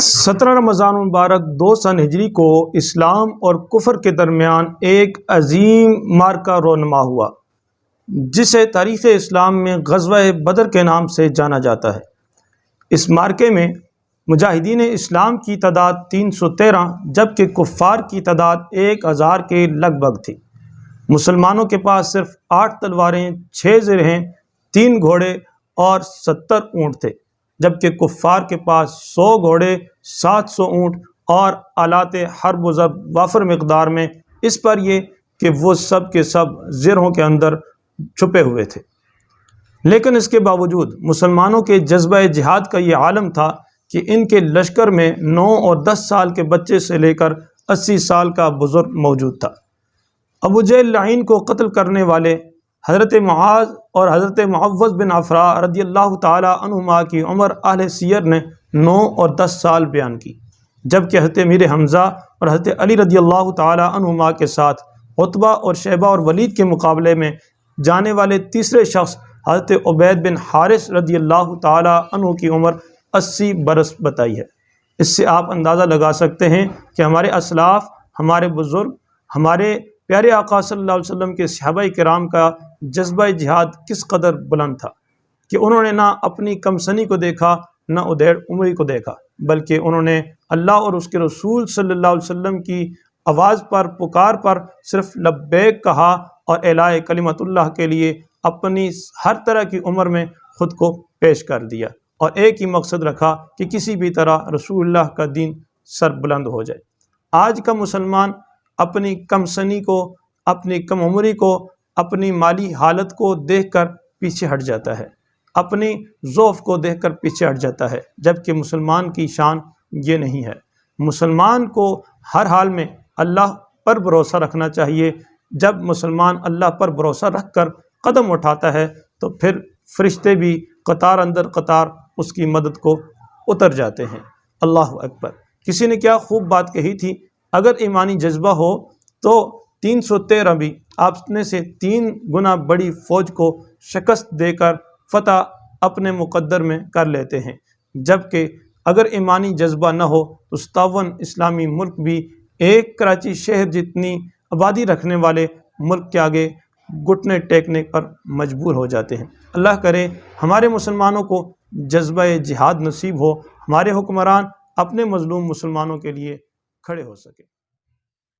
سترہ رمضان المبارک دو سن ہجری کو اسلام اور کفر کے درمیان ایک عظیم مارکہ رونما ہوا، جسے تاریخ اسلام میں غزوہ بدر کے نام سے جانا جاتا ہے۔ اس مارکے میں مجاہدین اسلام کی تعداد تین سو تیرہ، جبکہ کفار کی تعداد ایک ہزار کے لگ بھگ تھی۔ مسلمانوں کے پاس صرف آٹھ تلواریں، چھ زرہیں، تین گھوڑے اور ستر اونٹ تھے، جبکہ کفار کے پاس سو گھوڑے سات سو اونٹ اور آلات حرب و وافر مقدار میں اس پر یہ کہ وہ سب کے سب زرہوں کے اندر چھپے ہوئے تھے۔ لیکن اس کے باوجود مسلمانوں کے جذبہ جہاد کا یہ عالم تھا کہ ان کے لشکر میں نو اور دس سال کے بچے سے لے کر اسی سال کا بزرگ موجود تھا۔ ابو جیل لعین کو قتل کرنے والے حضرت معاذ اور حضرت معوض بن افرا رضی اللہ تعالیٰ عنہما کی عمر اہل سیر نے نو اور دس سال بیان کی۔ جبکہ حضرت میر حمزہ اور حضرت علی رضی اللہ تعالیٰ عنہما کے ساتھ عطبہ اور شیبہ اور ولید کے مقابلے میں جانے والے تیسرے شخص حضرت عبید بن حارث رضی اللہ تعالیٰ عنہ کی عمر اسی برس بتائی ہے۔ اس سے آپ اندازہ لگا سکتے ہیں کہ ہمارے اسلاف، ہمارے بزرگ، ہمارے پیارے آقا صلی اللہ علیہ وسلم کے صحابہ کرام کا جذبہ جہاد کس قدر بلند تھا کہ انہوں نے نہ اپنی کمسنی کو دیکھا نہ ادیر عمری کو دیکھا، بلکہ انہوں نے اللہ اور اس کے رسول صلی اللہ علیہ وسلم کی آواز پر، پکار پر صرف لبیک کہا اور اعلاء کلمت اللہ کے لیے اپنی ہر طرح کی عمر میں خود کو پیش کر دیا اور ایک ہی مقصد رکھا کہ کسی بھی طرح رسول اللہ کا دین سر بلند ہو جائے۔ آج کا مسلمان اپنی کم سنی کو، اپنی کم عمری کو، اپنی مالی حالت کو دیکھ کر پیچھے ہٹ جاتا ہے۔ اپنی ذوف کو دیکھ کر پیچھے ہٹ جاتا ہے، جبکہ مسلمان کی شان یہ نہیں ہے۔ مسلمان کو ہر حال میں اللہ پر بھروسہ رکھنا چاہیے۔ جب مسلمان اللہ پر بھروسہ رکھ کر قدم اٹھاتا ہے، تو پھر فرشتے بھی قطار اندر قطار اس کی مدد کو اتر جاتے ہیں۔ اللہ اکبر۔ کسی نے کیا خوب بات کہی تھی، اگر ایمانی جذبہ ہو تو تین سو تیرہ بھی اپنے سے تین گنا بڑی فوج کو شکست دے کر فتح اپنے مقدر میں کر لیتے ہیں۔ جبکہ اگر ایمانی جذبہ نہ ہو، تو ستاون اسلامی ملک بھی ایک کراچی شہر جتنی آبادی رکھنے والے ملک کے آگے گھٹنے ٹیکنے پر مجبور ہو جاتے ہیں۔ اللہ کرے ہمارے مسلمانوں کو جذبہ جہاد نصیب ہو، ہمارے حکمران اپنے مظلوم مسلمانوں کے لیے کھڑے ہو سکے۔